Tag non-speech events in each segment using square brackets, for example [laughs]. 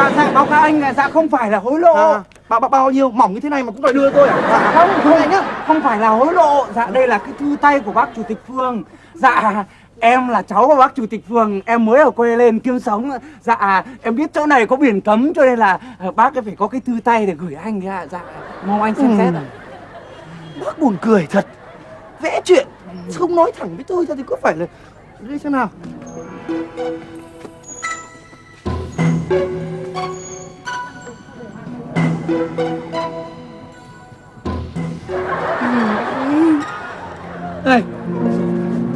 dạ dạ báo cáo anh dạ không phải là hối lộ. À, bao, bao bao nhiêu mỏng như thế này mà cũng đòi đưa tôi à? Dạ. Không không nhá. không phải là hối lộ. Dạ đây là cái thư tay của bác chủ tịch phường dạ em là cháu của bác chủ tịch phường em mới ở quê lên kiếm sống. Dạ em biết chỗ này có biển cấm cho nên là ờ, bác phải có cái thư tay để gửi anh ạ. Dạ mong anh xem xét ạ. Bác buồn cười thật. Vẽ chuyện. Không nói thẳng với tôi ra thì có phải là đây xem nào này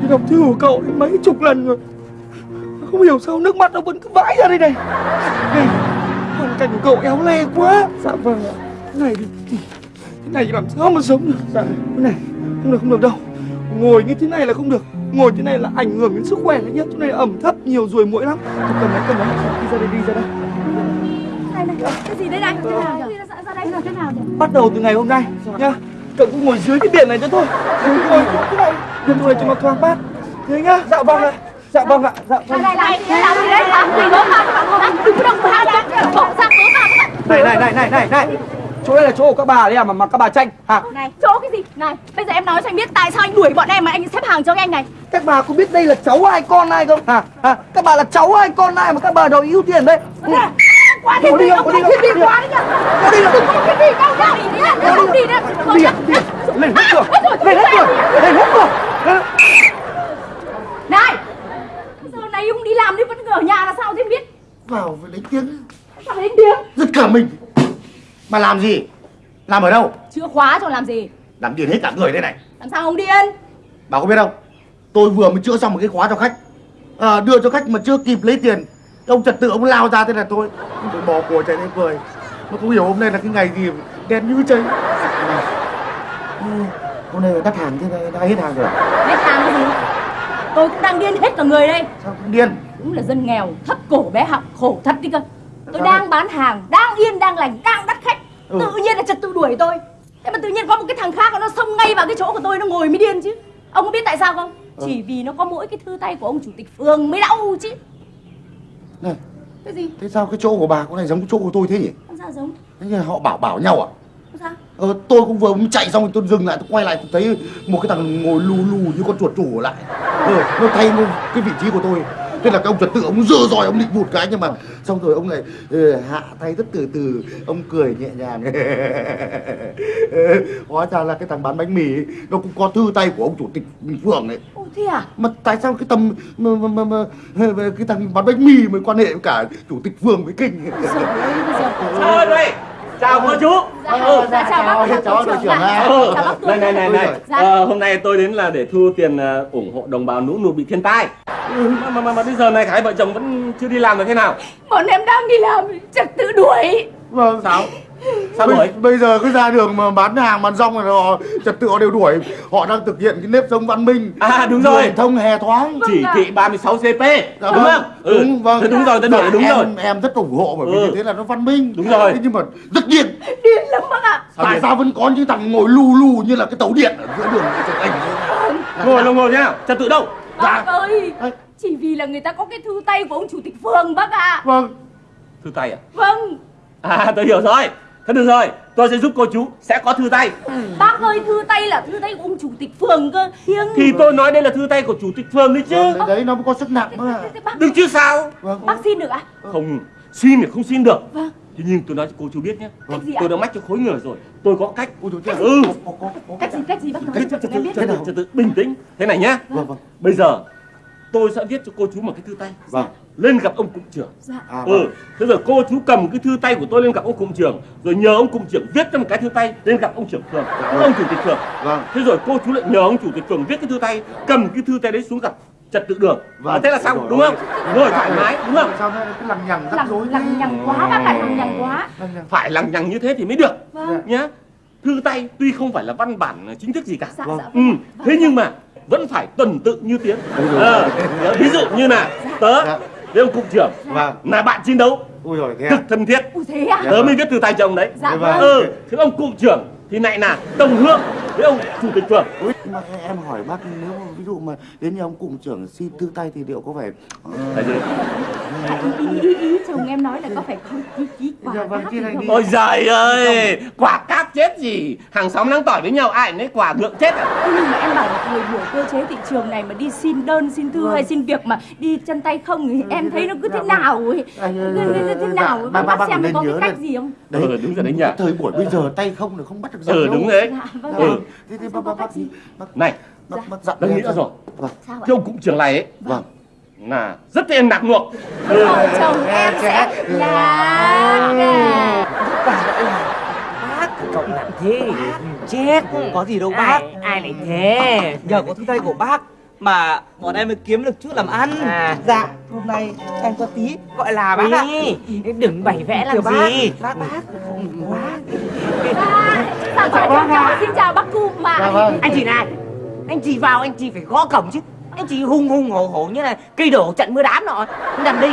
thì đọc thư của cậu đến mấy chục lần rồi. Không hiểu sao nước mắt nó vẫn cứ vãi ra đây này. Này hoàn cảnh của cậu éo le quá. Dạ vâng ạ. Này thì thì- thế này thì làm sao mà sống được? Dạ. Này không được không được đâu. Ngồi như thế này là không được. Ngồi thế này là ảnh hưởng đến sức khỏe đấy nhá. Chỗ này ẩm thấp nhiều ruồi muỗi lắm. Thôi cầm lấy cầm lấy đi ra đây đi ra đây thế nào nhỉ? bắt đầu từ ngày hôm nay nhá. Cậu cứ ngồi dưới cái điện này cho tôi ngồi ngồi thế này. Điện thoại cho nó thoáng mát. Thế nhá. Dạ vâng ạ. Dạ vâng ạ. Dạ vâng. Này này, làm gì đấy? Làm gì đó mà? Đừng có động vào đó, bỏ ra vào này này này này này này. Chỗ đây là chỗ của các bà đấy à mà mà các bà tranh. Hả? Này, chỗ cái gì? Này, bây giờ em nói cho anh biết tại sao anh đuổi bọn em mà anh xếp hàng cho cái anh này. Các bà có biết đây là cháu ai con ai không? Hả? Hả? Các bà là cháu ai con ai mà các bà đòi ưu tiên đấy? Ừ. Quá Đi, thiên đi, ông đi, đi, đi. quá đấy nhá Đi, đi. Thiên vị đâu đâu Đi đi, không đi đi à, đi à. lên hết cửa lên hết cửa lên hết cửa Lên. Này, giờ này ông đi làm đi vẫn ở nhà là sao thế biết? Vào với lấy tiếng. Sao đến tiếng? Giật cả mình. Mà làm gì? Làm ở đâu? Chưa khóa cho làm gì? Làm điên hết cả người đây này. Làm sao ông điên? Bà có biết không? Tôi vừa mới chữa xong một cái khóa cho khách. À, đưa cho khách mà chưa kịp lấy tiền ông trật tự ông lao ra thế là tôi tôi bò cổ chạy lên cười. Mà không hiểu hôm nay là cái ngày gì đen như cháy. Ừ, hôm nay đắt hàng thế này đã hết hàng rồi. Hết hàng cái gì? Tôi cũng đang điên hết cả người đây. Sao không điên? Đúng là dân nghèo, thấp cổ bé học, khổ thật đi cơ. Tôi Sao đang bán hàng, đang yên, đang lành, đang đắt khách. Ừ. Tự nhiên là trật tự đuổi tôi. Thế mà tự nhiên có một cái thằng khác nó xông ngay vào cái chỗ của tôi nó ngồi mới điên chứ. Ông có biết tại sao không? Ừ. Chỉ vì nó có mỗi cái thư tay của ông chủ tịch phường mới đau chứ này Cái gì? thế sao cái chỗ của bà có này giống cái chỗ của tôi thế nhỉ sao giống? thế như họ bảo bảo nhau à sao? Ờ, tôi cũng vừa mới chạy xong tôi dừng lại tôi quay lại tôi thấy một cái thằng ngồi lù lù như con chuột chủ lại ờ, nó thay cái vị trí của tôi thế là cái ông trật tự ông dơ rồi ông định vụt cái nhưng mà xong rồi ông lại ờ, hạ tay rất từ từ ông cười nhẹ nhàng. Ờ, [laughs] hóa ra là cái thằng bán bánh mì ấy, nó cũng có thư tay của ông chủ tịch phường đấy. Ồ thế à? mà tại sao cái tầm mà, mà, mà, mà, cái thằng bán bánh mì mới quan hệ với cả chủ tịch phường với kinh? Bây giờ Thôi đây, chào cô chú. Dạ, dạ, chào bác chào, chào đội trưởng ạ. Ừ. Này này này này. Dạ. ờ, hôm nay tôi đến là để thu tiền ờ, ủng hộ đồng bào lũ lụt bị thiên tai. Ừ, mà, mà, mà, mà bây giờ này hai vợ chồng vẫn chưa đi làm được thế nào? Bọn em đang đi làm, trật tự đuổi Vâng. Sao? Sao bây, đuổi? bây giờ cứ ra đường mà bán hàng bán rong rồi họ trật tự họ đều đuổi họ đang thực hiện cái nếp sống văn minh À, đúng rồi. Đường thông hè thoáng Vâng Chỉ thị 36 CP, Dạ đúng vâng. không? Ừ. đúng vâng Thế đúng rồi, tôi đổi Dạ, đúng em, rồi. em rất ủng hộ bởi vì Ừ. như thế là nó văn minh Đúng rồi. Thế nhưng mà rất điên Điên lắm bác ạ Sao tại sao vẫn có những thằng ngồi lù lù như là cái tàu điện ở giữa đường ảnh Ngồi đâu ngồi nhá, trật tự đâu? Bác ơi. Chỉ vì là người ta có cái thư tay của ông chủ tịch phường bác ạ vâng Thư tay à? Vâng À, tôi hiểu rồi. Thế được rồi, tôi sẽ giúp cô chú sẽ có thư tay. Bác ơi thư tay là thư tay của ông chủ tịch phường cơ. Thiêng Thì tôi nói đây là thư tay của chủ tịch phường đấy chứ. Vâng, đấy, đấy nó có sức nặng mà. Thế- thế Được chứ sao? vâng. Bác xin được ạ. Không, xin thì không xin được. Vâng. Thế nhưng tôi nói cho cô chú biết nhé. Cách gì? Tôi đã mách cho khối người rồi. Tôi có cách. Ôi, trời, Ừ. có, có, có, Cách gì cách gì bác nói Cách cho em tự, biết. trật tự, trật tự, bình tĩnh. Thế này nhá. Vâng vâng. Bây giờ tôi sẽ viết cho cô chú một cái thư tay. Vâng Lên gặp ông cụm trưởng. Dạ. À, Ừ vâng. Thế rồi cô chú cầm cái thư tay của tôi lên gặp ông cụm trưởng Rồi nhờ ông cụm trưởng viết cho một cái thư tay Lên gặp ông trưởng phường Ông chủ tịch phường. Vâng. Thế rồi cô chú lại nhờ ông chủ tịch phường viết cái thư tay Cầm cái thư tay đấy xuống gặp trật tự đường. Vâng. à, Thế là xong đúng không? rồi. Rồi thoải mái đúng không? sao cái lằng nhằng rắc rối Lằng, nhằng quá bác ạ lằng nhằng quá. Lằng nhằng. Phải lằng nhằng như thế thì mới được Vâng. Nhá. Thư tay tuy không phải là văn bản chính thức gì cả. Dạ Vâng. dạ ừ, thế nhưng mà vẫn phải tuần tự như tiếng. Ờ, ví dụ như là tớ. Dạ. Với ông cục trưởng vâng. là bạn chiến đấu. Ui rồi thế à? cực thân thiết. Ui thế à? Tớ mới viết thư tay cho ông đấy. Dạ Vâng. ừ thế ông cụm trưởng thì lại là đồng hương với ông chủ tịch phường. Mà em hỏi bác nếu mà ví dụ mà đến nhà ông cụm trưởng xin thư tay thì liệu có phải là gì? Ý, ý, ý chồng em nói là có phải không quả Dạ vâng, cáp kia gì này không? đi. ôi giời ơi quả cáp chết gì? Hàng xóm đang tỏi với nhau ai lấy quả ngượng chết à? Nhưng mà em bảo là thời buổi cơ chế thị trường này mà đi xin đơn xin thư hay xin việc mà đi chân tay không thì em thấy nó cứ thế nào ấy. Ờ, Cứ- cứ- cứ thế dạ, nào ấy ba- bác bác xem có cái cách đấy. gì không? Ừ, đúng rồi đấy nhỉ. thời buổi bây giờ tay không là không bắt được ừ đúng đấy. Dạ vâng. Ừ. Ạ. thế thế bác bác bác bác này bác bác dặn tôi em nghĩ ra xem. rồi vâng cái ông cụm trưởng này ấy. Vâng. Là rất em nặng nuộc vợ chồng em sẽ là là bác cậu nặng thế chết có gì đâu bác. Ai ai lại thế? Nhờ có thư tay của bác mà bọn em mới kiếm được chút làm ăn. À. dạ hôm nay em có tí gọi là bác ạ. Đừng bày vẽ làm gì? bác bác. Bác dạ cháu xin chào bác cụm mà dạ vâng. anh chị này anh chị vào anh chị phải gõ cổng chứ anh chị hung hung hổ hổ như là cây đổ trận mưa đám nọ. Nằm đây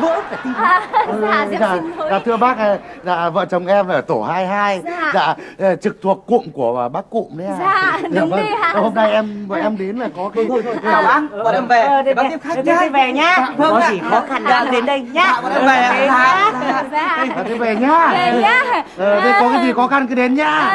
vỡ cả tim. À, dạ em dạ, xin lỗi. dạ thưa bác à, dạ vợ chồng em ở tổ 22 Dạ. dạ ờ, trực thuộc cụm của bác cụm đấy à Dạ, đúng vâng. ạ. hôm nay em bọn em đến là có cái thôi thôi chào bác bọn em về. Ờ, để bác tiếp khách thế về nhá. vâng có gì khó khăn đã đến đây nhá. Dạ, bọn em về ạ. Thế Dạ. dạ. Thế về nhá. Về nhá. Ờ, thế có cái gì khó khăn cứ đến nhá.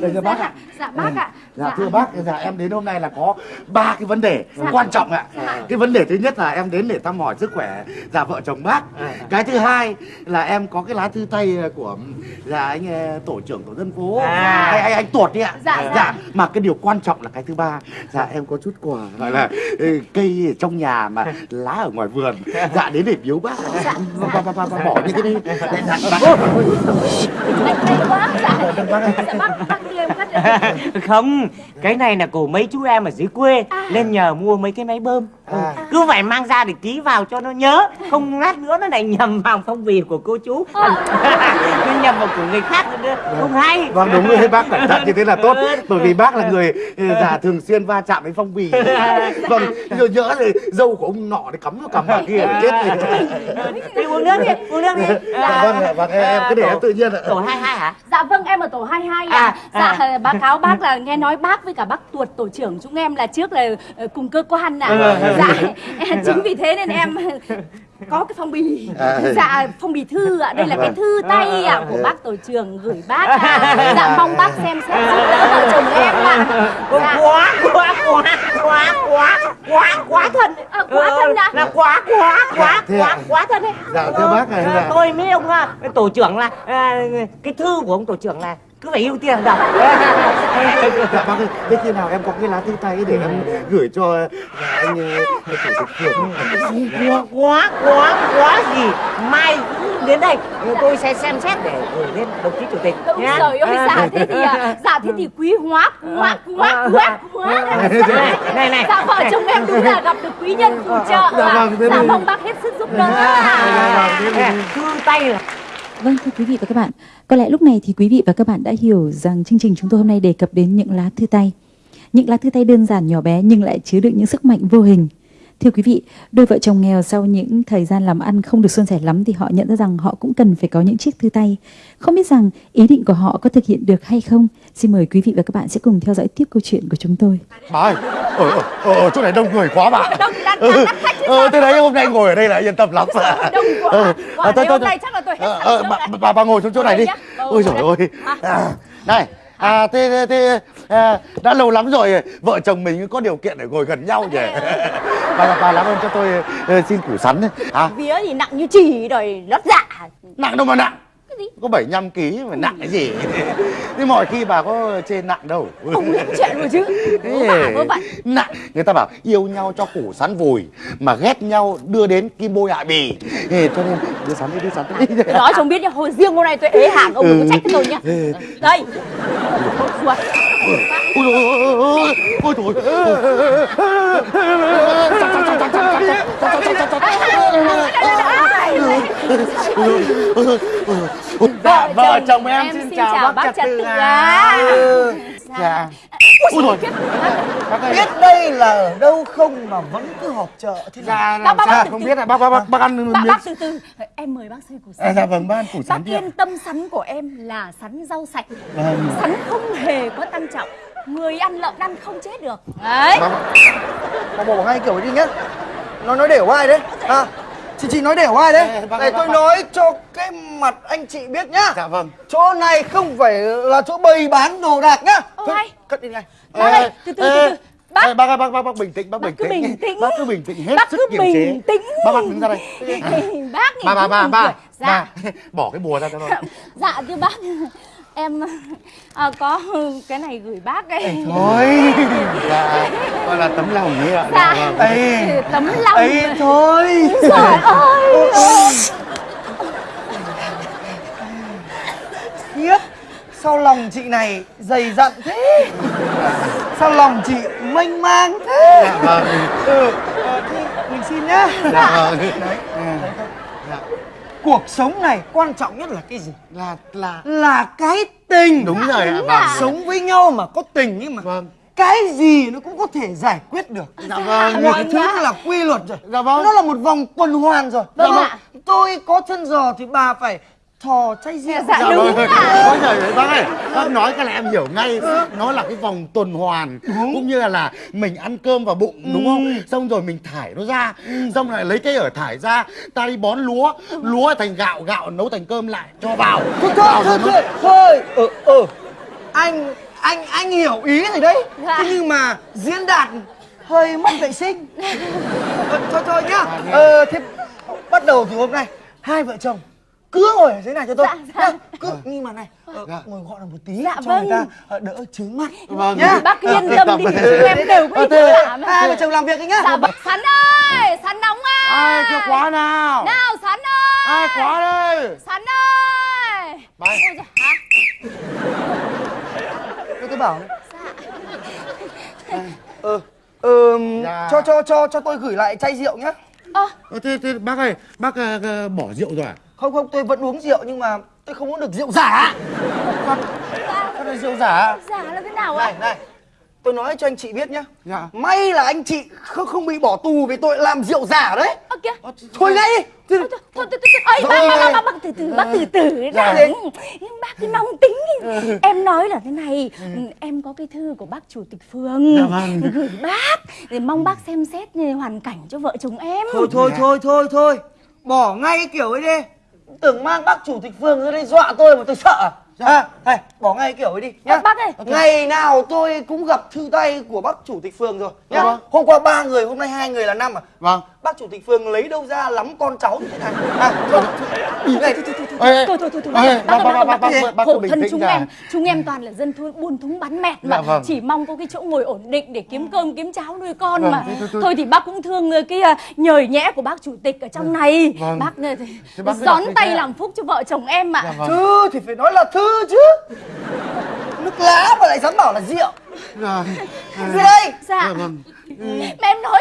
Để cho bác ạ dạ bác ạ Dạ thưa bác, dạ em đến hôm nay là có ba cái vấn đề quan trọng ạ. Cái vấn đề thứ nhất là em đến để thăm hỏi sức khỏe dạ vợ chồng bác. Cái thứ hai là em có cái lá thư tay của dạ anh ờ, tổ trưởng tổ dân phố. À. Anh anh, anh tuột đi ạ. Dạ, dạ. mà cái điều quan trọng là cái thứ ba, dạ em có chút quà gọi là ừ, cây ở trong nhà mà lá ở ngoài vườn. Dạ đến để biếu bác. Dạ, bà, bà, bà, bà bỏ những cái đi. Để dạ, bác. lạnh lạnh quá dạ dạ bác bác đưa em [laughs] không cái này là của mấy chú em ở dưới quê lên nhờ mua mấy cái máy bơm Ừ, À. cứ phải mang ra để ký vào cho nó nhớ. Không lát nữa nó lại nhầm vào phong bì của cô chú. [laughs] Nó nhầm vào của người khác nữa không hay. Vâng đúng rồi. [laughs] Bác cẩn thận như thế là tốt. Ừ. Bởi vì bác là người ừ, già thường xuyên va chạm với phong bì. [laughs] Vâng rồi nhỡ thì dâu của ông nọ thì cắm vào cắm vào kia là chết thì đi uống nước đi uống nước đi. Dạ vâng vâng em cứ để em tự nhiên ạ. tổ hai hai hả? Dạ vâng em ở tổ 22 ạ. À, dạ à. báo cáo bác là nghe nói bác với cả bác Tuột tổ trưởng chúng em là trước là ờ, cùng cơ quan ạ. Ừ. Dạ [laughs] chính vì thế nên em có cái phong bì. À. Dạ phong bì thư ạ. Đây là cái thư tay ạ của bác tổ trưởng gửi bác ạ. Dạ mong bác xem xét giúp đỡ vợ chồng em ạ. Dạ. quá quá quá quá quá quá quá thân À, quá thân ạ. là quá quá quá Thế quá ạ. quá thân đấy Dạ, thưa bác này Ờ, tôi với ông à, tổ trưởng là à, cái thư của ông tổ trưởng là cứ phải ưu tiên đọc Dạ bác ơi, thế khi nào em có cái lá thư tay để em gửi cho dạ, anh ờ, chủ tịch phường quá quá quá quá gì mai đến đây tôi sẽ xem xét để gửi lên đồng chí chủ tịch Đúng nhá. rồi ơi À. dạ thế thì à, dạ thế thì quý hóa quá quá quá quá này này dạ vợ chồng em đúng là gặp được quý nhân phù trợ Dạ vâng, dạ mong bác hết sức giúp đỡ Dạ vâng, thư tay là Vâng thưa quý vị và các bạn, có lẽ lúc này thì quý vị và các bạn đã hiểu rằng chương trình chúng tôi hôm nay đề cập đến những lá thư tay. Những lá thư tay đơn giản nhỏ bé nhưng lại chứa đựng những sức mạnh vô hình. Thưa quý vị, đôi vợ chồng nghèo sau những thời gian làm ăn không được suôn sẻ lắm thì họ nhận ra rằng họ cũng cần phải có những chiếc thư tay. Không biết rằng ý định của họ có thực hiện được hay không? Xin mời quý vị và các bạn sẽ cùng theo dõi tiếp câu chuyện của chúng tôi. Bà ơi, ở, ở, ở, ở chỗ này đông người quá bà Đông đắt Ừ, đắt khách chứ ờ, thế đấy hôm nay ngồi ở đây là yên tâm lắm. Đông quá. Ờ, Quả à, thôi, chắc là tôi hết Ờ, ờ, bà, bà, bà ngồi xuống chỗ này đi. ôi trời ơi. À, này à, thế, thế, thế à, đã lâu lắm rồi vợ chồng mình có điều kiện để ngồi gần nhau nhỉ bà, bà làm ơn cho tôi ờ, xin củ sắn đấy. à, vía thì nặng như chỉ rồi lót dạ. Nặng đâu mà nặng. Cái gì? có 75 kg mà nặng cái gì? Thế mọi khi bà có trên nặng đâu. Ông lắm chuyện rồi chứ. Nặng. Người ta bảo yêu nhau cho củ sắn vùi mà ghét nhau đưa đến kim bôi hại bì. Ê, cho nên đưa sắn đi đưa sắn đi nói cho ông biết nhá hồi riêng hôm nay tôi ế hàng ông đừng có trách cái tôi nhá. Ừ. đây ôi ôi ôi ôi ôi Vợ vợ chồng em em xin chào bác bác ạ. ạ. Ừ. dạ Ui rồi. biết đây là ở đâu không mà vẫn cứ họp chợ thế nào Dạ Bác, làm bác, sao bác, không từ- biết là bác bác bác, bác ăn Bác, miếng bác từ từ Em mời bác xơi củ À, sắn dạ vâng bác ăn củ Bác sắn ạ yên tâm sắn của em là sắn rau sạch Vâng. Sắn không hề có tăng trọng. Người ăn lợn ăn không chết được. Đấy. Vâng. mà bỏ ngay kiểu ấy đi nhá. Nó nói đều ai đấy? À chị chị nói đều ai đấy? Này ơi, bác- tôi bác- nói cho cái mặt anh chị biết nhá. Dạ vâng. Chỗ này không phải là chỗ bày bán đồ đạc nhá. Ô, Thôi, hay. cất đi ngay Bác ơi, từ từ, từ từ. Bác. Ê, bác ơi, bác bác bác bình tĩnh bác, Bác bình cứ tĩnh. bình tĩnh. bác cứ bình tĩnh hết Bác sức cứ kiềm chế. bình tĩnh. Bác bác đứng ra đây. Bác cũng ba buồn ba cười. Dạ. Ba. [laughs] Bỏ cái bùa ra cho tôi Dạ thưa bác Em [laughs] à, có [laughs] cái này gửi bác ấy. [laughs] Thôi. Dạ. Gọi là tấm lòng ấy ạ. Dạ. Vâng. ấy Tấm lòng. ấy thôi. Trời ơi. Khiếp. Sao lòng chị này dày dặn thế? Sao lòng chị mênh mang thế? Dạ vâng. Ừ ờ, thì mình xin nhá. Dạ vâng. Đấy. dạ. Cuộc sống này quan trọng nhất là cái gì? Là là là cái tình. Đúng rồi ạ vâng sống với nhau mà có tình ấy mà vâng. cái gì nó cũng có thể giải quyết được. Dạ vâng. Mọi thứ nó là quy luật rồi. Dạ vâng. nó là một vòng tuần hoàn rồi. Vâng Dạ ạ. tôi có chân giò thì bà phải thò chay rượu Dạ, dạ đúng ạ. ôi trời ơi bác ơi bác nói cái này em hiểu ngay. Nó là cái vòng tuần hoàn cũng như là, là mình ăn cơm vào bụng đúng không? Xong rồi mình thải nó ra. Xong lại lấy cái ở thải ra ta đi bón lúa. Lúa thành gạo gạo nấu thành cơm lại cho vào. Thôi vào thôi thôi nó thôi thôi. Ờ ờ. Anh anh anh hiểu ý rồi đấy. Dạ. thế nhưng mà diễn đạt hơi mất vệ sinh. [laughs] Ờ, thôi thôi nhá. Ờ thế bắt đầu từ hôm nay hai vợ chồng cứ ngồi ở dưới này cho tôi. Dạ, dạ. cứ nhưng mà này ờ, Dạ. ngồi gọn là một tí Dạ, cho vâng. người ta ờ, đỡ chướng mắt. Vâng. nhá Bác yên ờ, tâm đi em đều có ý cả mà. hai vợ chồng làm việc đi nhá. Dạ vâng. Sắn ơi Sắn nóng ơi ai kêu quá nào. Nào Sắn ơi. Ai quá đây. Sắn ơi. Bài. Ôi giời, hả? Thế tôi bảo. Đấy ờ ờ Dạ. cho cho cho cho tôi gửi lại chai rượu nhá. Ơ. Ờ, thế, thế bác ơi bác bỏ rượu rồi à không không tôi vẫn uống rượu nhưng mà tôi không uống được rượu giả Sao lại rượu giả Giả là thế nào này ạ này tôi nói cho anh chị biết nhá Dạ. may là anh chị không không bị bỏ tù vì tội làm rượu giả đấy Ơ kìa thôi ngay đi Thôi, thôi, thôi, thôi, bác, bác, từ từ, bác từ từ Dạ. đã. Nhưng Bác cứ nóng tính. Em nói là thế này, em có cái thư của bác chủ tịch phường Dạ vâng. gửi bác để mong bác xem xét hoàn cảnh cho vợ chồng em. thôi thôi Dạ. thôi thôi thôi bỏ ngay cái kiểu ấy đi tưởng mang bác chủ tịch phường ra đây dọa tôi mà tôi sợ à À, này, bỏ ngay kiểu ấy đi nhá. Bác ơi. Ngày nào tôi cũng gặp thư tay của bác chủ tịch phường rồi nhá. Dạ vâng. Hôm qua ba người, hôm nay hai người là năm à. vâng Bác chủ tịch phường lấy đâu ra lắm con cháu như thế này. À, thôi, thôi, này, Ê, Thôi thôi thôi thôi, bác, bác, bác, bác, bác- bác, bác- khổ thân chúng đã. em, chúng em toàn là dân thôn buôn thúng bắn mẹt mà Dạ vâng. chỉ mong có cái chỗ ngồi ổn định để kiếm cơm kiếm cháo nuôi con Vâng, mà. thôi, thôi, thôi. Thôi thì bác cũng thương ờ, cái ờ, nhời nhẽ của bác chủ tịch ở trong này. Vâng. Bác ờ, thì gión tay làm phúc cho vợ chồng em mà. Dạ vâng. Thư thì phải nói là thư chứ Nước lá mà lại dám bảo là rượu Dạ. Ra đây Dạ. Dạ vâng. Mà em nói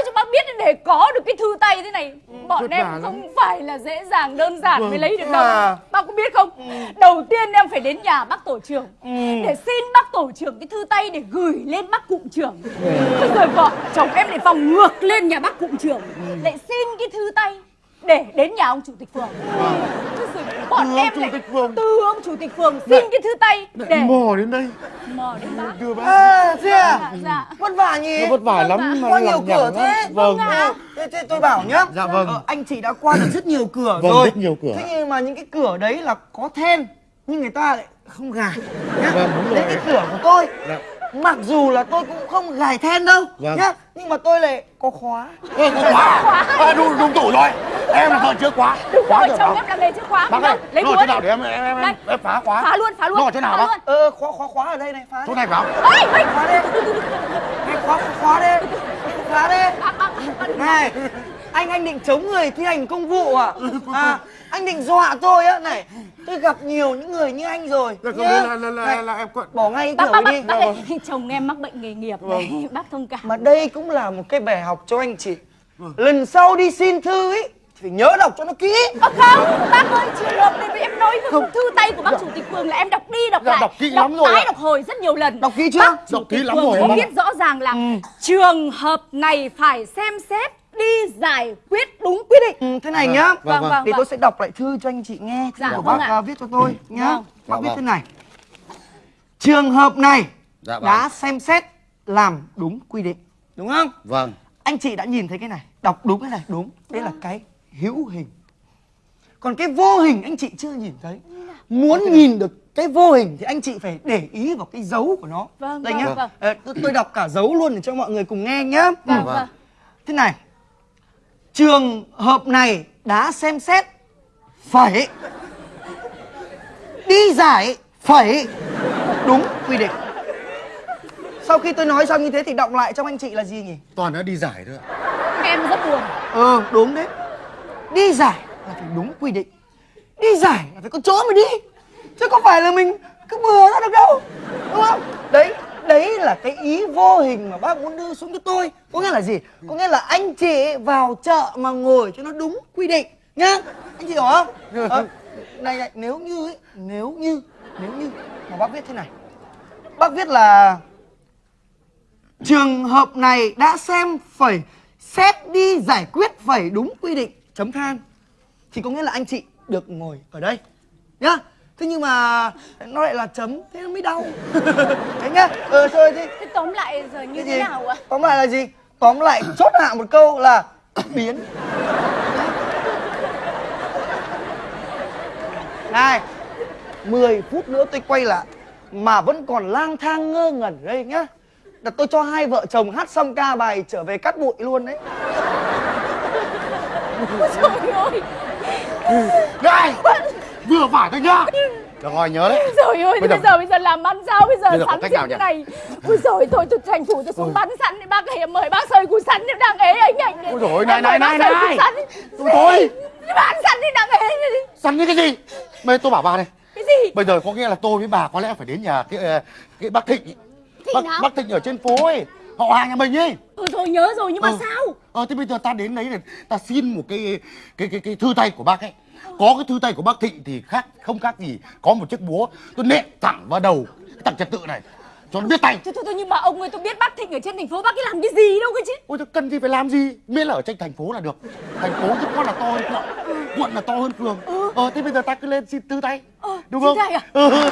để có được cái thư tay thế này. Bọn vất em vả lắm. không phải là dễ dàng đơn giản mới Vâng. lấy được đâu. À. Bác có biết không? Đầu tiên em phải đến nhà bác tổ trưởng Để xin bác tổ trưởng cái thư tay để gửi lên bác cụm trưởng. Thế rồi vợ chồng em lại phòng ngược lên nhà bác cụm trưởng Lại xin cái thư tay để đến nhà ông chủ tịch phường. Thế rồi bọn Từ ông em chủ lại tịch phường. từ ông chủ tịch phường xin cái thư tay để mò đến đây. Mò đến bác. đưa bác. À thế à? Dạ, dạ. Vất vả nhỉ? Nó vất vả Vâng lắm mà Qua nhiều cửa thế. Vâng. Ờ, thế, thế tôi bảo nhá. Dạ vâng. Ờ, Anh chị đã qua được rất nhiều cửa Vâng, rồi. rất nhiều cửa. Thế nhưng mà những cái cửa đấy là có then Nhưng người ta lại không gài nhá. Vâng, đúng rồi. Đến cái cửa của tôi. Dạ. Mặc dù là tôi cũng không gài then đâu Vâng. nhá Nhưng mà tôi lại có khóa. Ê, có khóa à, đúng, đúng tủ rồi. Em là thợ chữa khóa. Đúng khóa rồi, được chồng không? em làm nghề chữ khóa bác ơi? Lấy nó ở chỗ nào để em em em, Đây. em phá khóa? Phá luôn, phá luôn nó ở chỗ nào phá bác? luôn. Ờ khóa khóa khóa ở đây này phá. Chỗ này phải không Ôi, ôi, Khóa đi Này, khóa khóa đi Khóa đi Này Anh anh định chống người thi hành công vụ à? À Anh định dọa tôi á Này. Tôi gặp nhiều những người như anh rồi. Là nhá. là, là, là, em quận. Bỏ ngay bác, cửa bác, bác, đi bác ơi, chồng em mắc bệnh nghề nghiệp này, [laughs] bác thông cảm. Mà đây cũng là một cái bài học cho anh chị. Lần sau đi xin thư ấy Thì phải nhớ đọc cho nó kỹ. Ơ không, bác ơi, trường hợp này em nói không. thư tay của bác chủ tịch phường là em đọc đi đọc Dạ, lại. đọc kỹ lắm rồi tái ạ. đọc hồi rất nhiều lần. Đọc kỹ chưa? bác chủ Đọc kỹ lắm rồi có ạ. viết rõ ràng là trường hợp này phải xem xét đi giải quyết đúng quy định. Ừ, thế này nhá. Vâng vâng thì vâng. tôi sẽ đọc lại thư cho anh chị nghe thư Dạ, của vâng bác ạ. à, viết cho tôi nhá. Vâng. bác Dạ, viết vâng. thế này. Trường hợp này Dạ, vâng. đã xem xét làm đúng quy định. Đúng không? Vâng. anh chị đã nhìn thấy cái này đọc đúng cái này đúng. Đây là cái hữu hình. Còn cái vô hình anh chị chưa nhìn thấy. Muốn nhìn được cái vô hình thì anh chị phải để ý vào cái dấu của nó. Vâng, đây vâng, nhá. vâng. Ờ, tôi, tôi đọc cả dấu luôn để cho mọi người cùng nghe nhá. Vâng Vâng. vâng. Thế này trường hợp này đã xem xét phải đi giải phải đúng quy định. Sau khi tôi nói xong như thế thì đọc lại trong anh chị là gì nhỉ? Toàn đã đi giải thôi ạ. em rất buồn. Ờ đúng đấy. Đi giải là phải đúng quy định. Đi giải là phải có chỗ mà đi. Chứ không phải là mình cứ bừa ra được đâu. Đúng không? Đấy đấy là cái ý vô hình mà bác muốn đưa xuống cho tôi. Có nghĩa là gì? Có nghĩa là anh chị vào chợ mà ngồi cho nó đúng quy định nhá. Anh chị hiểu không? À, này này nếu như ấy, nếu như nếu như mà bác viết thế này. Bác viết là trường hợp này đã xem phải xét đi giải quyết phải đúng quy định chấm than. Thì có nghĩa là anh chị được ngồi ở đây nhá thế nhưng mà nó lại là chấm thế nó mới đau. [laughs] Thế nhá ờ thôi thế. Thế tóm lại giờ như thế gì nào ạ? tóm lại là gì? Tóm lại chốt hạ một câu là biến. Này 10 phút nữa tôi quay lại mà vẫn còn lang thang ngơ ngẩn đây nhá. Là tôi cho hai vợ chồng hát xong ca bài trở về cắt bụi luôn đấy. Trời ơi. Này! Vừa phải thôi nhá. Được rồi, nhớ đấy. Trời ơi, Bây thế bây giờ- giờ bây giờ làm ăn sao bây giờ Bây giờ sắn cách này. Ui giời thôi tôi tranh thủ tôi xuống bán sắn đi bác ấy mời bác sơi củ sắn em đang ế anh anh. Ôi ôi, này, này, này, này. sắn. Thôi bán sắn đi đang ế. Săn như cái gì? Bây tôi bảo bà này. Cái gì? Bây giờ có nghĩa là tôi với bà có lẽ phải đến nhà cái ờ, cái bác Thịnh. Bác, nào? bác Thịnh ở trên phố ấy. Họ hàng nhà mình ấy. Ừ rồi nhớ rồi nhưng mà Ừ. sao? Ờ thế bây giờ ta đến đấy để ta xin một cái cái cái cái thư tay của bác ấy. Có cái thư tay của bác Thịnh thì khác không khác gì có một chiếc búa tôi nện thẳng vào đầu cái thằng trật tự này cho nó biết tay. Thôi thôi thôi nhưng mà ông ơi tôi biết bác Thịnh ở trên thành phố bác ấy làm cái gì đâu cơ chứ. Ôi thế cần gì phải làm gì Miễn là ở trên thành phố là được Thành phố chứ có là to hơn quận Quận là to hơn phường Ờ thế bây giờ ta cứ lên xin thư tay Ờ, Đúng không tay à? Ừ.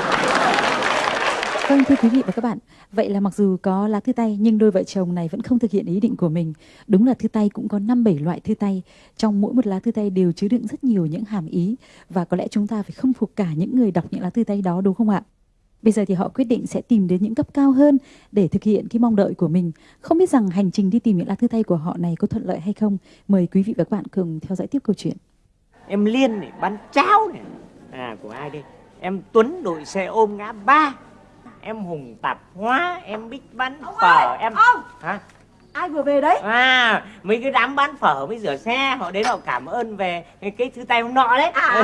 Vâng thưa quý vị và các bạn, vậy là mặc dù có lá thư tay nhưng đôi vợ chồng này vẫn không thực hiện ý định của mình. Đúng là thư tay cũng có 5 7 loại thư tay, trong mỗi một lá thư tay đều chứa đựng rất nhiều những hàm ý và có lẽ chúng ta phải khâm phục cả những người đọc những lá thư tay đó đúng không ạ? Bây giờ thì họ quyết định sẽ tìm đến những cấp cao hơn để thực hiện cái mong đợi của mình. Không biết rằng hành trình đi tìm những lá thư tay của họ này có thuận lợi hay không? Mời quý vị và các bạn cùng theo dõi tiếp câu chuyện. Em Liên này bán cháo này À của ai đây Em Tuấn đội xe ôm ngã ba Em Hùng tạp hóa Em Bích bán phở Em ông! Hả Ai vừa về đấy? À, mấy cái đám bán phở với rửa xe họ đến họ cảm ơn về cái, cái thứ tay hôm nọ đấy. À.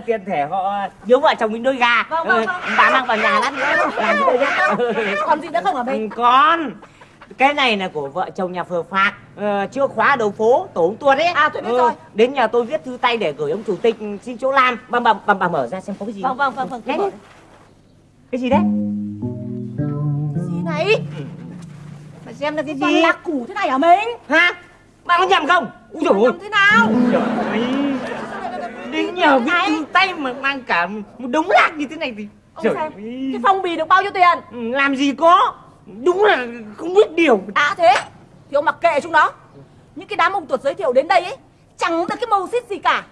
[laughs] Tiền thể họ biếu vợ chồng mình đôi gà. Vâng, vâng, vâng. Ừ, Bà mang vào nhà lát nữa [laughs] làm cái đấy. Còn gì nữa không ở đây? Ừ, Con cái này là của vợ chồng nhà phờ phạc ờ, chưa khóa đầu phố tổ ông tuần ấy À, tôi biết rồi. đến nhà tôi viết thư tay để gửi ông chủ tịch xin chỗ làm bà bà bà, bà mở ra xem có cái gì Vâng vâng vâng vâng. Cái gì đấy này? bà xem là cái Toàn gì là củ thế này hả mình? hả? Bà có nhầm không? Úi dồi ôi. Thế nào? Trời ơi, đến nhờ thư tay mà mang cả một đống lạc như thế này thì Ông Trời xem, cái phong bì được bao nhiêu tiền? Ừ, làm gì có. Đúng là không biết điều. À thế. Thì ông mặc kệ chúng nó. Những cái đám ông tuột giới thiệu đến đây ấy Chẳng được cái màu xít gì cả.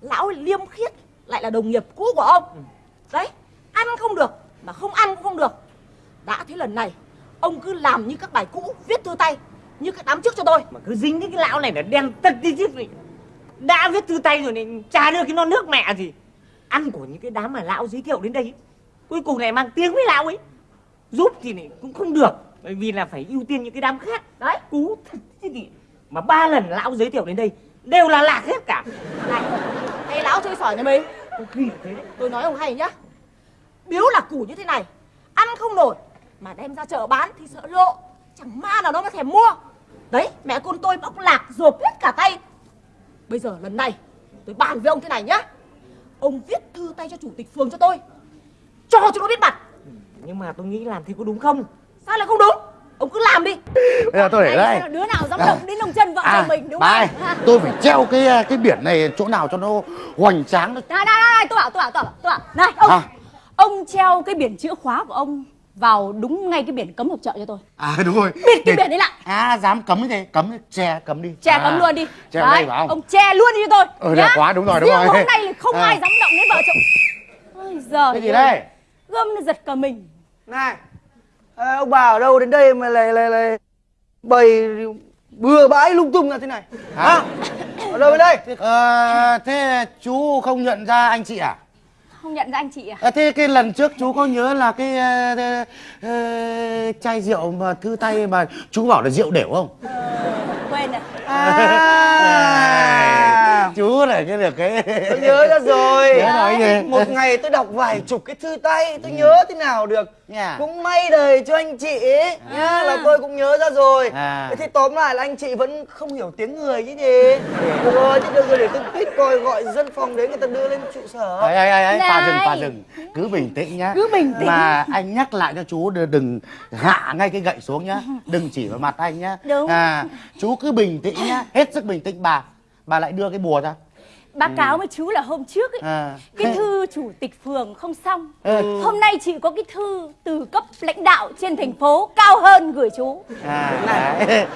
Lão liêm khiết Lại là đồng nghiệp cũ của ông. Đấy Ăn không được Mà không ăn cũng không được Đã thế lần này Ông cứ làm như các bài cũ Viết thư tay Như các đám trước cho tôi. Mà cứ dính đến cái lão này là đen tật đi chứ. Đã viết thư tay rồi này chả đưa cái non nước mẹ gì? Ăn của những cái đám mà lão giới thiệu đến đây ấy. cuối cùng này mang tiếng với lão ấy. Giúp thì này cũng không được bởi vì là phải ưu tiên những cái đám khác. Đấy. Cú thật chứ gì. Mà ba lần lão giới thiệu đến đây đều là lạc hết cả. Này Cái lão chơi sỏi nhà mình. Có khi thế. Đấy Tôi nói ông hay nhá. Biếu là củ như thế này Ăn không nổi Mà đem ra chợ bán thì sợ lộ. Chẳng ma nào nó mà thèm mua. Đấy mẹ con tôi bóc lạc rộp hết cả tay. Bây giờ lần này Tôi bàn với ông thế này nhá. Ông viết thư tay cho chủ tịch phường cho tôi. Cho cho nó biết mặt. Nhưng mà tôi nghĩ làm thế có đúng không? Sao lại không đúng? Ông cứ làm đi. Bây giờ tôi để đây. đứa nào dám động đến lồng chân vợ chồng mình đúng không? À. [laughs] tôi phải treo cái cái biển này chỗ nào cho nó hoành tráng. Này này này tôi bảo tôi bảo tôi bảo tôi bảo. Này ông. À. ông treo cái biển chữ khóa của ông vào đúng ngay cái biển cấm hộp chợ cho tôi. À đúng rồi. Bịt cái Để- biển ấy lại à dám cấm thế cấm che cấm đi. Che à, cấm luôn đi. che đây phải không? ông che luôn đi cho tôi. Ừ, đẹp quá, đúng rồi, đúng Riêng rồi. hôm nay là không À. ai dám động đến vợ chồng. Ôi giời cái gì đây? Gươm nó giật cả mình. Này à, Ông bà ở đâu đến đây mà lại lại lại Bày bừa bãi lung tung ra thế này? Hả? Ở đâu đến đây? Ờ, thế chú không nhận ra anh chị à không nhận ra anh chị à À, thế cái lần trước chú có nhớ là cái ờ, ờ, ờ, chai rượu mà thư tay mà chú bảo là rượu đều không? quên rồi À. Chú này cái được cái. Tôi nhớ ra rồi. Nhớ gì? Một ngày tôi đọc vài chục cái thư tay Tôi nhớ thế nào được Nha. Cũng may đời cho anh chị ấy Nhá là tôi cũng nhớ ra rồi. À. Thế thì tóm lại là anh chị vẫn không hiểu tiếng người chứ gì Được rồi, thế được rồi để tôi tuyết coi gọi dân phòng đến người ta đưa lên trụ sở. Ấy ấy ấy pha dừng pha dừng cứ bình tĩnh nhá. Cứ bình tĩnh. mà anh nhắc lại cho chú đừng- đừng hạ ngay cái gậy xuống nhá. Đừng chỉ vào mặt anh nhá. Đúng. à chú cứ bình tĩnh nhá. Hết sức bình tĩnh bà bà lại đưa cái bùa ra báo cáo với chú là hôm trước ấy à. cái thư chủ tịch phường không xong Ừ. hôm nay chị có cái thư từ cấp lãnh đạo trên thành phố cao hơn gửi chú à đấy.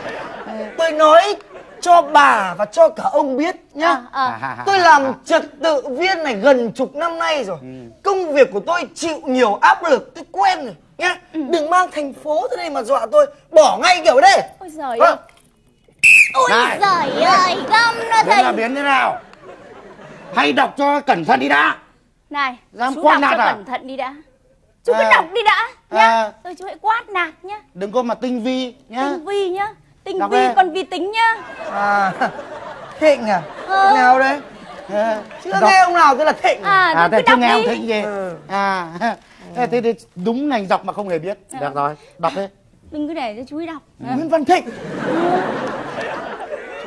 [laughs] Tôi nói cho bà và cho cả ông biết nhá À, à. À, à, à, Tôi à, làm à. trật tự viên này gần chục năm nay rồi Ừ. Công việc của tôi chịu nhiều áp lực Tôi quen rồi nhá Ừ. Đừng mang thành phố tới đây mà dọa tôi Bỏ ngay kiểu đây ôi giời Vâng. ơi ôi Này. giời ơi găm nó thành biến thế nào hay đọc cho cẩn thận đi đã. Này Dám chú quát đọc nạt cho à? cẩn thận đi đã. Chú cứ À. đọc đi đã nhá. À. rồi chú hãy quát nạt nhá. Đừng có mà tinh vi nhá. Tinh vi nhá. Tinh Đọc vi đi. còn vi tính nhá. À. [laughs] Thịnh à? Ờ. Nào đây À, Chưa đọc- nghe ông nào tên là Thịnh. À, à thế cứ chưa nghe ông thịnh gì? Ừ. à. [laughs] Thế, thế, thế đúng ngành dọc mà không hề biết. Được rồi đọc đi. Đừng cứ để cho chú ấy đọc. À. Nguyễn Văn Thịnh.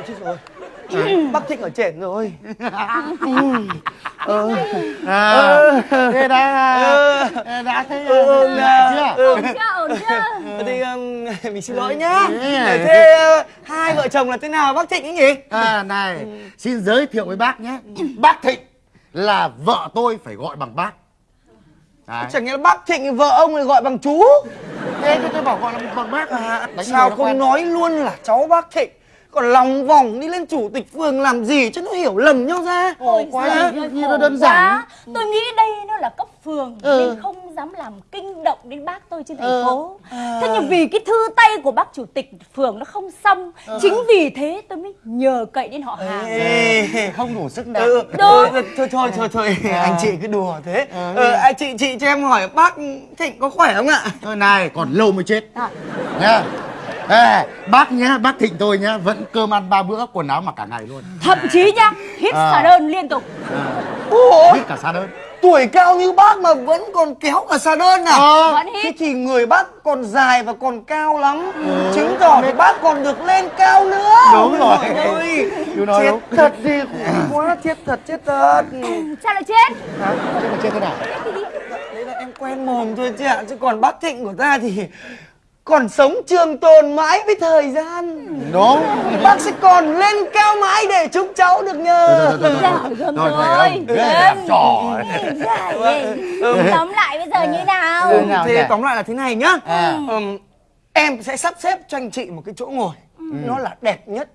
Chết rồi Bác Thịnh ở trển rồi. À, thế đã đã thấy Ừ, lạ chưa? Ừ. ổn chưa ổn chưa? Thì um, [laughs] mình xin lỗi nhá. Thế uh, hai vợ chồng là thế nào bác Thịnh ấy nhỉ? À này xin giới thiệu với bác nhé. Bác thịnh là vợ tôi phải gọi bằng bác. Đấy. Chẳng nghĩa là bác Thịnh vợ ông lại gọi bằng chú? Thế tôi bảo gọi là bằng bác à, Đánh Sao không quen. nói luôn là cháu bác Thịnh Còn lòng vòng đi lên chủ tịch phường làm gì cho nó hiểu lầm nhau ra Ôi quá như- khổ nó đơn giản. quá. Tôi nghĩ đây nó là cấp phường Ừ. nên không dám làm kinh động đến bác tôi trên thành Ừ. phố. Thế nhưng vì cái thư tay của bác chủ tịch phường nó không xong, chính vì thế tôi mới nhờ cậy đến họ hàng. Ê, không đủ sức nặng Ừ, Đúng. ừ, thôi thôi thôi thôi À. anh chị cứ đùa thế Ờ, ờ, anh chị chị cho em hỏi bác Thịnh có khỏe không ạ Thôi này còn lâu mới chết À. nhá Ê, bác nhá bác thịnh tôi nhá vẫn cơm ăn ba bữa quần áo mặc cả ngày luôn Thậm chí nhá, hít À. xả đơn liên tục. Ủa biết cả xa đơn tuổi cao như bác mà vẫn còn kéo cả xà đơn à Ờ. Vẫn Thế hít. thì người bác còn dài và còn cao lắm Chứng tỏ thì bác còn được lên cao nữa Đúng rồi. Chú nói chết đúng. thật đi khổ quá chết thật chết thật Sao lại chết? Hả? Thế là chết thế nào Đấy là em quen mồm thôi chứ ạ Chứ còn bác Thịnh của ta thì còn sống trường tồn mãi với thời gian đúng Bác sẽ còn lên cao mãi để chúng cháu được nhờ Thôi, thôi, thôi, thôi. Dạ, Thôi, rồi. thầy trò ấy. Dạ, ghê. Tóm lại bây giờ như nào? Ừ. Thế tóm lại là thế này nhá À. Em sẽ sắp xếp cho anh chị một cái chỗ ngồi Nó là đẹp nhất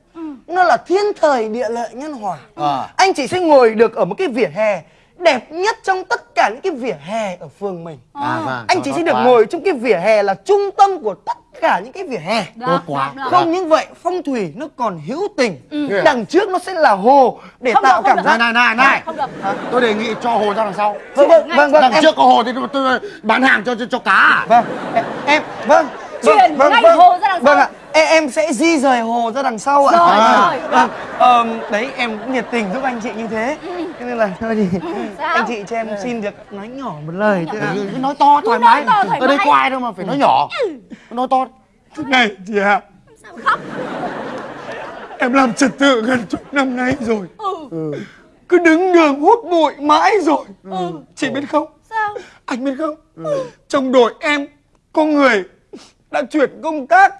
Nó là thiên thời địa lợi nhân hòa Ờ. Anh chị sẽ ngồi được ở một cái vỉa hè Đẹp nhất trong tất cả những cái vỉa hè ở phường mình. À vâng. Anh tốt sẽ được quá. ngồi trong cái vỉa hè là trung tâm của tất cả những cái vỉa hè. Tốt quá được. Không những vậy, phong thủy nó còn hữu tình. Ừ. Đằng trước nó sẽ là hồ Để Không tạo được, cảm được. giác. Này này này này. Không được. tôi đề nghị cho hồ ra đằng sau. Vâng, vâng, vâng, vâng, đằng em, trước có hồ thì tôi, tôi bán hàng cho cho, cho cá. À? vâng, em, em, vâng Chuyển vâng, ngay vâng, hồ ra đằng sau. Vâng ạ, em, em sẽ di rời hồ ra đằng sau ạ. Rồi, À, rồi, vâng, ờm, Đấy, em cũng nhiệt tình giúp anh chị như thế Cho nên là [laughs] thôi thì Sao? anh chị cho em xin được nói nhỏ một lời thôi Ừ, cứ nói to thoải nói mái. to thoải ở đây có ai đâu mà phải nói nhỏ. Nói to. Này chị ạ. Sao khóc? Em làm trật tự gần chục năm nay rồi. Ừ. cứ đứng đường hút bụi mãi rồi. Chị biết không? Sao? anh biết không? Trong đội em có người đã chuyển công tác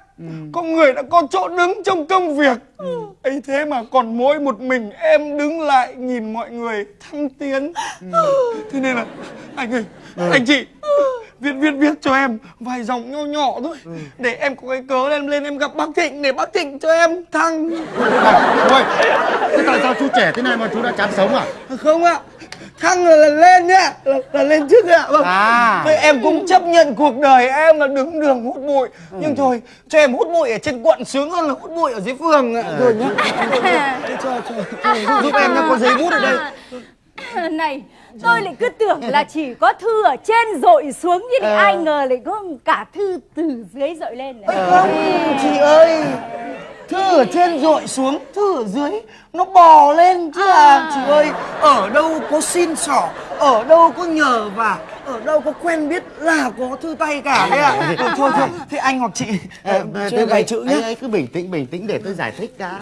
có người đã có chỗ đứng trong công việc. Ấy thế mà còn mỗi một mình em đứng lại nhìn mọi người thăng tiến. Thế nên là anh ơi anh chị viết viết viết cho em vài dòng nho nhỏ thôi. Để em có cái cớ lên lên em gặp bác thịnh để bác thịnh cho em thăng. Ôi, thế tại sao chú trẻ thế này mà chú đã chán sống à? không ạ thăng là, là lên nhá là, là lên trước ạ vâng. À. Thế em cũng chấp nhận cuộc đời em là đứng đường hút bụi. Nhưng thôi cho em hút bụi ở trên quận sướng hơn là hút bụi ở dưới phường ạ. Rồi nhá. [laughs] Cho, cho, cho, giúp em nó có giấy bút ở đây. [laughs] Này, tôi lại cứ tưởng là chỉ có thư ở trên dội xuống như thế ai ngờ lại có cả thư từ dưới dội lên này. không chị ơi thư ở trên dội xuống thư ở dưới. Nó bò lên chứ à. Chị ơi ở đâu có xin xỏ ở đâu có nhờ và ở đâu có quen biết là có thư tay cả đấy ạ? ừ, thôi thôi thế anh hoặc chị uh, thế vài chữ anh nhé ấy cứ bình tĩnh bình tĩnh để tôi giải thích đã.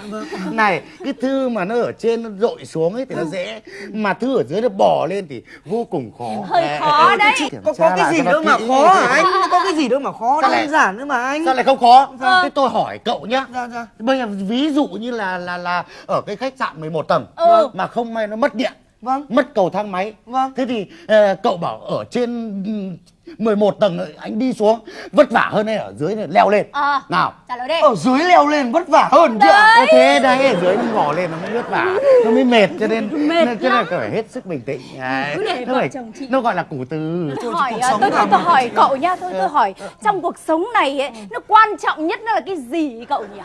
Này cái thư mà nó ở trên nó dội xuống ấy thì nó dễ mà thư ở dưới nó bò lên thì vô cùng khó. Hơi khó đấy. Có có cái gì đâu mà khó hả anh? Có cái gì đâu mà khó Sao lại- đơn giản nữa mà anh. sao lại không khó? Ờ. thế tôi hỏi cậu nhá. Dạ, dạ. bây giờ ví dụ như là là là ở cái khách sạn 11 tầng Ừ. mà không may nó mất điện Vâng. mất cầu thang máy Vâng. thế thì ờ, cậu bảo ở trên ừm, 11 tầng anh đi xuống vất vả hơn hay ở dưới này leo lên Ờ. nào Trả lời đi. ở dưới leo lên vất vả hơn chứ Có thế đấy ở dưới nó ngỏ lên nó mới vất vả nó mới mệt cho nên [laughs] Mệt nên cho nên phải hết sức bình tĩnh Đấy. Cứ để nó phải- chồng chị. nó gọi là củ từ Tôi hỏi à, tôi, tôi, tôi hỏi cậu nha, tôi tôi hỏi trong cuộc sống này ấy, nó quan trọng nhất nó là cái gì cậu nhỉ?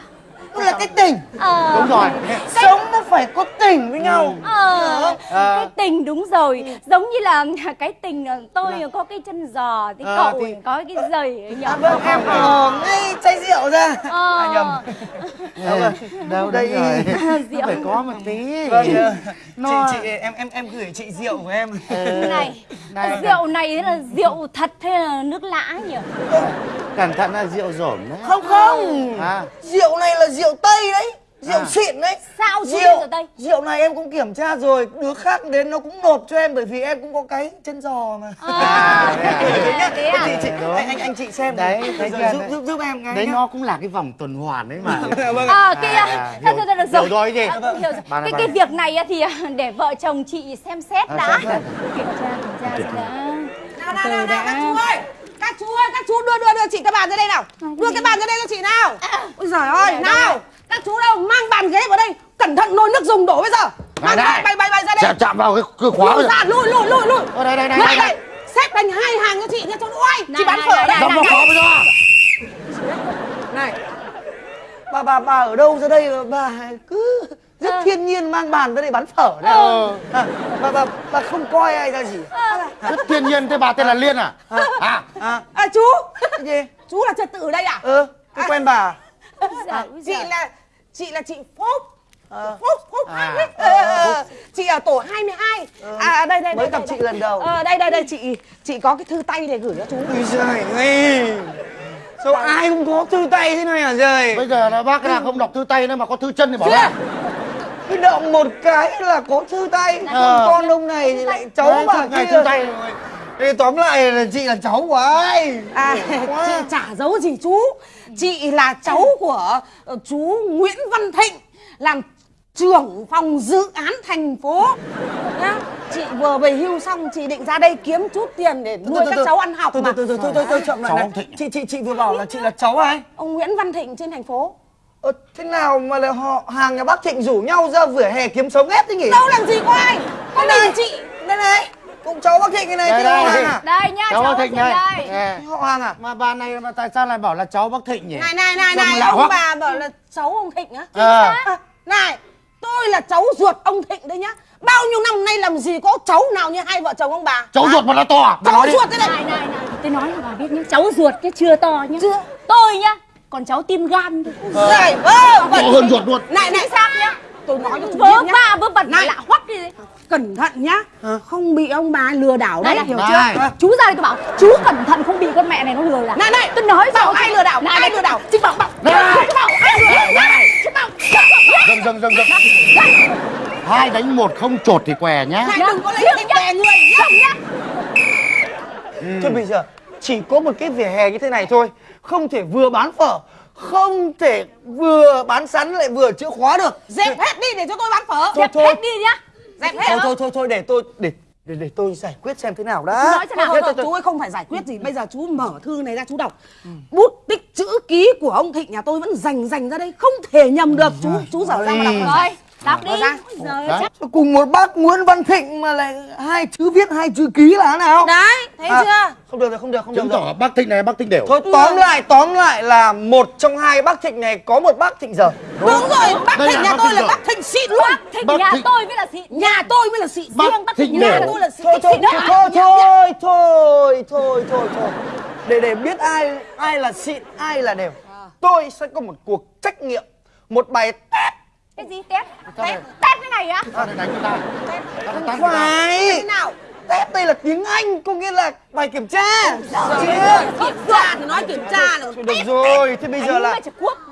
Là cái tình. Ờ. đúng rồi. Sống nó phải có tình với nhau. Ờ, cái tình đúng rồi. Giống như là [laughs] cái tình ờ, tôi có cái chân giò thì Ờ, cậu thì- có cái giày nhỉ à, vâng em ờ ngay chai rượu ra. Ờ. à, nhầm. Đâu đâu Đây. [laughs] Rượu. phải có một tí. Vâng ờ, Nó- chị chị em em em gửi chị rượu của em. Này, này. rượu này là rượu thật hay là nước lã nhỉ? Cẩn thận là rượu rổm đấy. Không không. À rượu này là rượu tây đấy rượu À. xịn đấy Sao rượu rượu Tây? rượu này em cũng kiểm tra rồi đứa khác đến nó cũng nộp cho em bởi vì em cũng có cái chân giò mà à, à? thế à, thế à? chị, chị, Đúng. anh anh anh chị xem Đấy, rồi chưa? giúp, giúp giúp em cái đấy nhá. nó cũng là cái vòng tuần hoàn đấy mà [laughs] vâng À kia, À, hiểu- được rồi. hiểu rồi gì? À, hiểu này, Cái cái việc này thì à, để vợ chồng chị xem xét À, đã. Kiểm tra kiểm tra đã. Nào nào nào, các chú ơi Các chú ơi các chú đưa đưa đưa chị cái bàn ra đây nào. Đưa cái bàn ra đây cho chị nào. Ôi giời ơi nào. Các chú đâu mang bàn ghế vào đây Cẩn thận nồi nước dùng đổ bây giờ. Mang đây. bay bay bay ra đây. Chạm chạm vào cái, cái khóa Lùi rồi ra lùi lùi lùi lùi. Ở đây, đây, đây, Lại đây, đây. Xếp thành hai hàng cho chị nha cho đuôi Chị Này, bán phở này, đây. đóng vào khóa bây giờ. Này. Bà bà bà ở đâu ra đây? Mà bà cứ rất Ờ. thiên nhiên mang bàn ra đây bán phở đấy Ờ. à, bà bà bà không coi ai ra gì. Rất thiên nhiên thế bà tên là liên à? À. À. À chú. Cái gì? Chú là trật tự ở đây à? Ừ tôi quen bà. Dạ, Chị là Chị là chị Phúc. Phúc Phúc À. Phúc Ờ, ờ, ờ. Chị ở tổ 22 À đây đây mới đây, gặp đây, chị đây. lần đầu. Ờ đây đây đây chị. Chị có cái thư tay để gửi cho chú. Ui giời ơi. Sao ai cũng có thư tay thế này hả trời bây giờ là bác là không đọc thư tay nữa mà có thư chân thì bỏ ra Cái động một cái là có thư tay. Ờ. Con ông này thì lại cháu Đấy, bà thư này kia. thư tay rồi. Thế tóm lại là chị là cháu của ai? À Quá. chị chả giấu gì chú. Chị là cháu của ờ, chú Nguyễn Văn Thịnh Làm trưởng phòng dự án thành phố. Nhá. Chị vừa về hưu xong chị định ra đây kiếm chút tiền để nuôi các cháu ăn học từ mà. từ từ từ từ từ chậm lại này. chị chị chị vừa bảo là chị là cháu ai? Ông Nguyễn Văn Thịnh trên thành phố ờ, thế nào mà lại họ hàng nhà bác thịnh rủ nhau ra vỉa hè kiếm sống hết thế nhỉ? Đâu làm gì có ai Có mình chị? Đây này cũng cháu bác thịnh cái này Đây, chứ họ đây. hàng à? Đây nhá, cháu cháu bác thịnh đây. đây. Nè. họ hàng à? Mà bà này mà tại sao lại bảo là cháu bác thịnh nhỉ? Này này này này Ông quá. bà bảo là cháu ông Thịnh á. Ờ. À, Này tôi là cháu ruột ông Thịnh đấy nhá. Bao nhiêu năm nay làm gì có cháu nào như hai vợ chồng ông bà? Cháu ruột mà nó to à? Bà Cháu nói đi. ruột thế này. Này này này, tôi nói cho bà biết nhá, cháu ruột chứ chưa to nhá. Chưa. Tôi nhá, còn cháu tim gan. Này vơ vẩn hơn ruột luôn. Này này xác nhá? Tôi nói cho Vớ va vớ vẩn Này. lạ hoắc đi. Cẩn thận nhá. Không bị ông bà lừa đảo Này đấy này, hiểu Này. chưa Chú ra đây tôi bảo, chú cẩn thận không bị con mẹ này nó lừa là. Này này. Tôi nói Bảo rồi. ai lừa đảo? Này, Ai này. lừa đảo? Chị bảo bảo. Này. Chị bảo ai lừa đảo? Chị bảo dừng dừng dừng dừng hai đánh một không chột thì què nhá. Này đừng có lấy nhá. đè người nhá. Nhá Thôi bây giờ chỉ có một cái vỉa hè như thế này thôi Không thể vừa bán phở Không thể vừa bán sắn lại vừa chữa khóa được. Dẹp hết đi để cho tôi bán phở. Thôi, Dẹp thôi. hết đi nhá. Dẹp hết Thôi thôi thôi thôi để tôi để để, để tôi giải quyết xem thế nào đã. Nói thế nào? Thôi, Thôi, thôi, chú ơi không phải giải quyết gì. Bây giờ chú mở thư này ra chú đọc. Bút tích chữ ký của ông Thịnh nhà tôi vẫn dành dành ra đây Không thể nhầm được. Chú chú dở ra mà đọc. Rồi đọc đi. ra. Đấy. chắc Cùng một bác Nguyễn Văn Thịnh mà lại hai chữ viết hai chữ ký là thế nào? Đấy thấy À, chưa? Không được rồi không được không được chứng tỏ bác Thịnh này bác Thịnh đều. Thôi tóm lại tóm lại là một trong hai bác Thịnh này có một bác Thịnh giờ Đúng rồi Bác Đây Thịnh nhà bác tôi Thịnh là rồi. bác Thịnh xịn luôn Bác Thịnh Bác nhà Thịnh- tôi mới là xịn Nhà tôi mới là xịn Bác Riêng bác Thịnh nhà tôi là xịn thôi thôi thôi thôi thôi thôi thôi thôi thôi. Để để biết ai ai là xịn ai là đều. Tôi sẽ có một cuộc trách nghiệm một bài test Cái gì test Sao Test này? test cái này á? Sao lại đánh ta ta phải Thế nào? Test đây là tiếng anh có nghĩa là bài kiểm tra. Kiểm tra thì nói kiểm tra là được rồi thế bây giờ là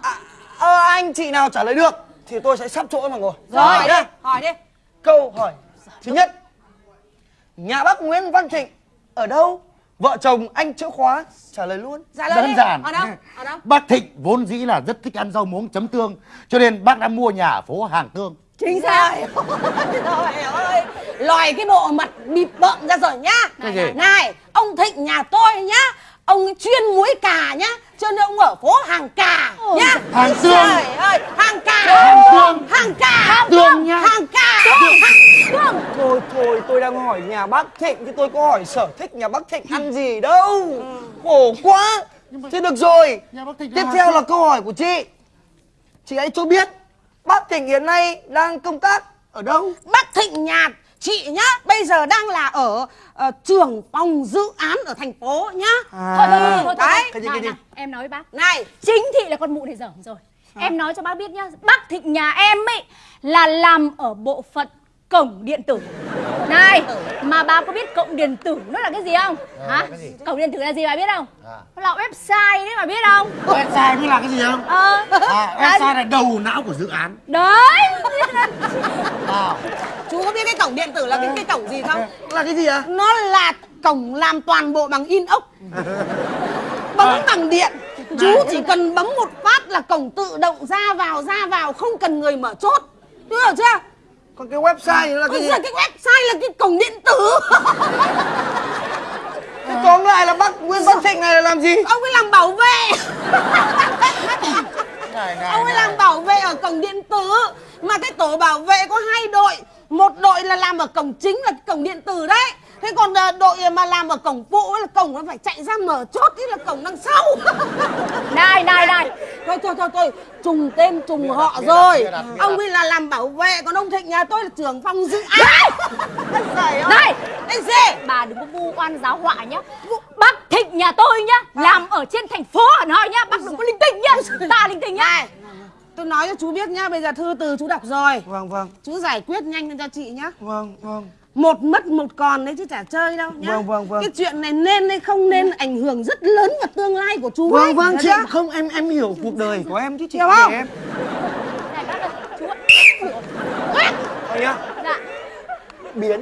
à, ờ, anh chị nào trả lời được thì tôi sẽ sắp chỗ mà ngồi. Rồi nhá. hỏi đi. Câu hỏi thứ nhất. Nhà bác Nguyễn Văn Thịnh ở đâu vợ chồng anh chữ khóa trả lời luôn. Trả lời đơn đi. giản. Ở đâu? Ở đâu? Bác Thịnh vốn dĩ là rất thích ăn rau muống chấm tương cho nên bác đã mua nhà ở phố Hàng Tương. Chính xác. Trời ơi. Lòi cái bộ mặt bịp bợm ra rồi nhá. Gì? Này Ông Thịnh nhà tôi nhá Ông ấy chuyên muối cà nhá Cho nên ông ở phố Hàng Cà nhá. Hàng Tương. Trời ơi Hàng Cà. Hàng Tương. Hàng Cà. Hàng Tương nhá. Hàng Cà. Hàng Thôi thôi tôi đang hỏi nhà bác Thịnh chứ tôi có hỏi sở thích nhà bác Thịnh ăn gì đâu. Khổ quá. Thế được rồi. Nhà bác Thịnh Tiếp theo là câu hỏi của chị. Chị hãy cho biết Bác Thịnh hiện nay đang công tác ở đâu? Bác Thịnh nhà chị nhá Bây giờ đang là ở ờ, trưởng phòng dự án ở thành phố nhá. Thôi thôi thôi thôi, thôi Đấy. Cái gì, Này, cái gì? này, Em nói với bác. Này. Chính thị là con mụ này dởm rồi. Em nói cho bác biết nhá Bác Thịnh nhà em ấy Là làm ở bộ phận cổng điện tử. Này Mà bà có biết cổng điện tử nó là cái gì không? Hả? cái gì? Cổng điện tử là gì bà biết không? À. Nó là website đấy bà biết không? Website biết là cái gì không? Ờ. À, website là đầu não của dự án. Đấy [laughs] à, Chú có biết cái cổng điện tử là cái cái cổng gì không? Là cái gì à Nó là cổng làm toàn bộ bằng inox. Bấm bằng điện. Chú chỉ cần bấm một phát là cổng tự động ra vào ra vào Không cần người mở chốt. Chú hiểu chưa? Còn cái website là cái gì? cái website là cái cổng điện tử. Thế Tóm lại là bác Nguyễn Văn Thịnh này là làm gì? Ông ấy làm bảo vệ [laughs] này, này, Ông ấy này. làm bảo vệ ở cổng điện tử. Mà cái tổ bảo vệ có hai đội. Một đội là làm ở cổng chính là cổng điện tử đấy Thế còn ờ, đội mà làm ở cổng phụ ấy là cổng nó phải chạy ra mở chốt Thế là cổng đằng sau. [laughs] Này này này. Thôi thôi thôi thôi Trùng tên trùng họ đặt, rồi. đặt, Ông ấy là làm bảo vệ Còn ông Thịnh nhà tôi là trưởng phòng dự án. [laughs] Ơi. Này! Cái gì Bà đừng có vu oan giáo họa nhá. Bác Thịnh nhà tôi nhá Làm ở trên thành phố Hà Nội nhá. Bác đừng có linh tinh nhá Ta linh tinh nhá. Này Tôi nói cho chú biết nhá Bây giờ thư từ chú đọc rồi. Vâng vâng. Chú giải quyết nhanh lên cho chị nhá. Vâng vâng một mất một còn đấy chứ chả chơi đâu nhá. Vâng, vâng, vâng. cái chuyện này nên hay không nên ảnh hưởng rất lớn vào tương lai của chú ấy. Vâng vâng Nhớ chị không em em hiểu cuộc đời của em chứ chị Hiểu không? em. Này bác ơi Chú ạ. Thôi nhá Dạ. Biến.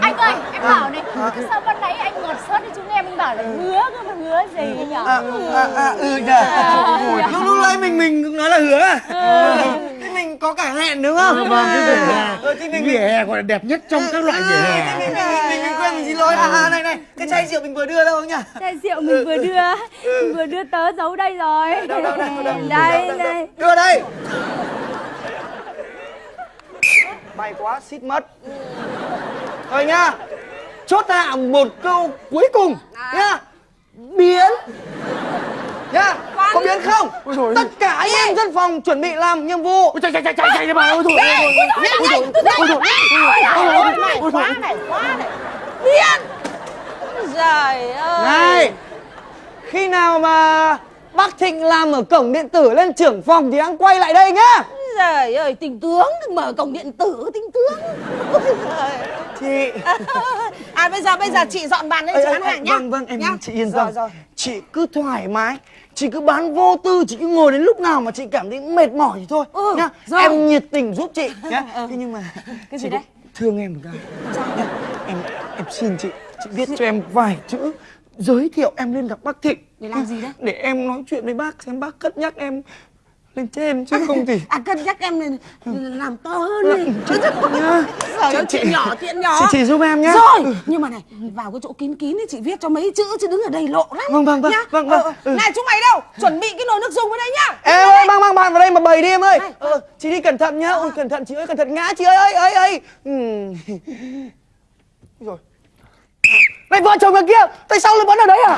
Anh ơi em bảo này Sao ban nãy anh ngọt sớt thì chúng em anh bảo là hứa cơ mà hứa gì nhở à, à, à, ừ nhờ lúc lúc nãy mình mình cũng nói là hứa. À mình có cả hẹn đúng không? Vâng cái vỉa hè. Ờ, thì mình vỉa hè gọi là đẹp nhất trong các loại vỉa Ờ, hè mình, mình, mình, mình quên mình xin lỗi. À, à này này cái chai rượu mình vừa đưa đâu nhá Chai rượu mình vừa đưa. Mình vừa đưa tớ giấu đây rồi. Đâu đâu đâu đâu Đây đâu, đâu, đây đưa đây. May quá xít mất. Thôi nhá. Chốt hạ một câu cuối cùng nhá. Biến nhá có biến không tất cả anh em dân phòng chuẩn bị làm nhiệm vụ chạy chạy chạy chạy chạy đi bà ôi thôi này quá này quá này điên trời ơi này khi nào mà bác Thịnh làm ở cổng điện tử lên trưởng phòng thì anh quay lại đây nhá trời ơi tình tướng mở cổng điện tử tình tướng Ôi giời. chị à bây giờ bây giờ chị dọn bàn lên chị bán ê, hàng nhá vâng vâng em nhá? chị yên Rồi, tâm rồi. chị cứ thoải mái chị cứ bán vô tư chị cứ ngồi đến lúc nào mà chị cảm thấy mệt mỏi thì thôi Ừ, nhá rồi. em nhiệt tình giúp chị nhá [laughs] ừ. thế nhưng mà Cái gì đấy? thương em một cái em em xin chị chị viết cho em vài chữ giới thiệu em lên gặp bác thịnh Để làm gì đấy? để em nói chuyện với bác xem bác cất nhắc em lên trên chứ không thì À cân nhắc em này làm to hơn đi. Nhá. Trời ơi, chuyện nhỏ, chuyện nhỏ. chị, chị giúp em nhá. Rồi, nhưng mà này, vào cái chỗ kín kín ấy chị viết cho mấy chữ chứ đứng ở đây lộ lắm. Vâng, vâng, vâng, nhá. vâng, vâng, Ờ, ờ. ừ. Này chúng mày đâu, chuẩn bị cái nồi nước dùng ở đây nhá. Em ơi mang mang bạn vào đây mà bày đi em ơi. Ờ, chị đi cẩn thận nhá. Ôi cẩn thận chị ơi cẩn thận ngã chị ơi ơi ơi ơi. Ừ. rồi. Này vợ chồng ở kia tại sao lại vẫn ở đấy à